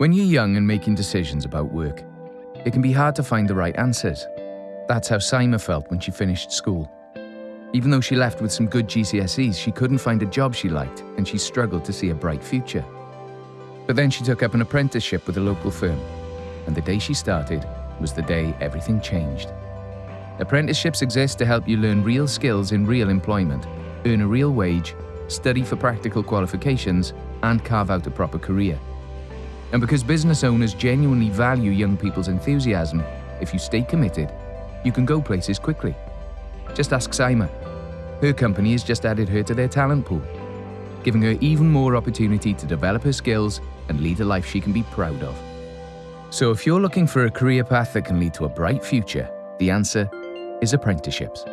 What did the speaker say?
When you're young and making decisions about work, it can be hard to find the right answers. That's how Saima felt when she finished school. Even though she left with some good GCSEs, she couldn't find a job she liked and she struggled to see a bright future. But then she took up an apprenticeship with a local firm, and the day she started was the day everything changed. Apprenticeships exist to help you learn real skills in real employment, earn a real wage, study for practical qualifications, and carve out a proper career. And because business owners genuinely value young people's enthusiasm, if you stay committed, you can go places quickly. Just ask Saima. Her company has just added her to their talent pool, giving her even more opportunity to develop her skills and lead a life she can be proud of. So if you're looking for a career path that can lead to a bright future, the answer is apprenticeships.